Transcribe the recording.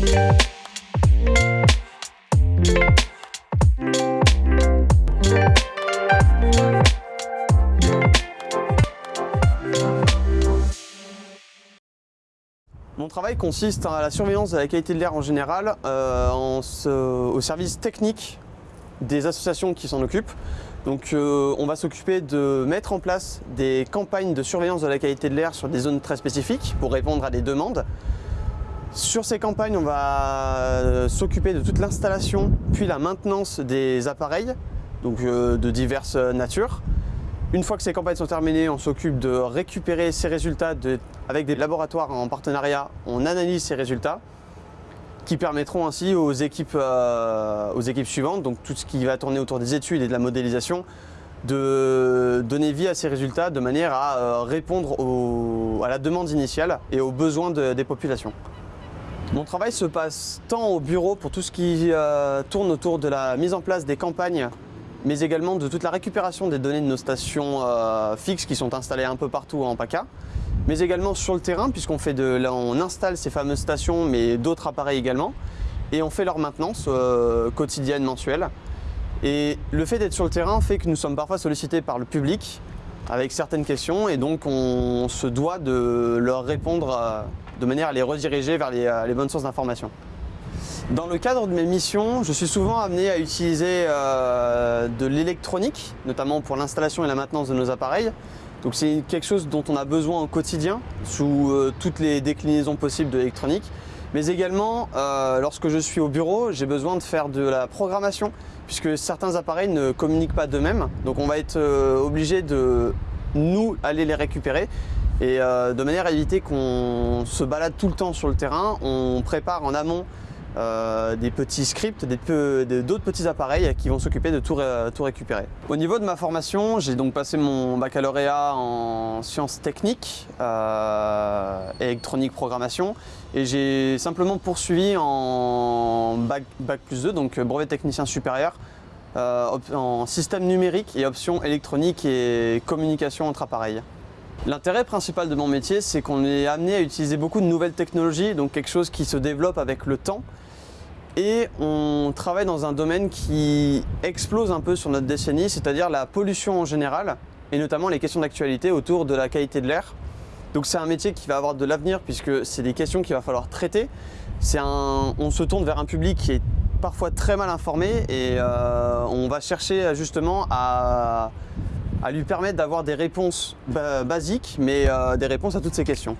Mon travail consiste à la surveillance de la qualité de l'air en général euh, au service technique des associations qui s'en occupent. Donc euh, on va s'occuper de mettre en place des campagnes de surveillance de la qualité de l'air sur des zones très spécifiques pour répondre à des demandes. Sur ces campagnes, on va euh, s'occuper de toute l'installation puis la maintenance des appareils, donc euh, de diverses natures. Une fois que ces campagnes sont terminées, on s'occupe de récupérer ces résultats avec des laboratoires en partenariat. On analyse ces résultats qui permettront ainsi aux équipes, euh, suivantes, donc tout ce qui va tourner autour des études et de la modélisation, de donner vie à ces résultats de manière à euh, répondre à la demande initiale et aux besoins de- des populations. Mon travail se passe tant au bureau pour tout ce qui euh, tourne autour de la mise en place des campagnes, mais également de toute la récupération des données de nos stations euh, fixes qui sont installées un peu partout en PACA, mais également sur le terrain puisqu'on fait de, là, on installe ces fameuses stations, mais d'autres appareils également, et on fait leur maintenance euh, quotidienne, mensuelle. Et le fait d'être sur le terrain fait que nous sommes parfois sollicités par le public avec certaines questions et donc on se doit de leur répondre de manière à les rediriger vers les, euh, bonnes sources d'information. Dans le cadre de mes missions, je suis souvent amené à utiliser euh, de l'électronique, notamment pour l'installation et la maintenance de nos appareils. Donc c'est quelque chose dont on a besoin au quotidien, sous euh, toutes les déclinaisons possibles de l'électronique. Mais également, lorsque je suis au bureau, j'ai besoin de faire de la programmation, puisque certains appareils ne communiquent pas d'eux-mêmes. Donc on va être obligé de nous aller les récupérer. Et euh, de manière à éviter qu'on se balade tout le temps sur le terrain, on prépare en amont euh, des petits scripts, d'autres petits appareils qui vont s'occuper de tout, ré- tout récupérer. Au niveau de ma formation, j'ai donc passé mon baccalauréat en sciences techniques, euh, électronique programmation, et j'ai simplement poursuivi en bac, bac plus 2, donc brevet technicien supérieur, en système numérique et options électronique et communication entre appareils. L'intérêt principal de mon métier, c'est qu'on est amené à utiliser beaucoup de nouvelles technologies, donc quelque chose qui se développe avec le temps. Et on travaille dans un domaine qui explose un peu sur notre décennie, c'est-à-dire la pollution en général, et notamment les questions d'actualité autour de la qualité de l'air. Donc c'est un métier qui va avoir de l'avenir puisque c'est des questions qu'il va falloir traiter. Un, on se tourne vers un public qui est parfois très mal informé et euh, on va chercher justement à, à lui permettre d'avoir des réponses ba- basiques, mais euh, des réponses à toutes ces questions.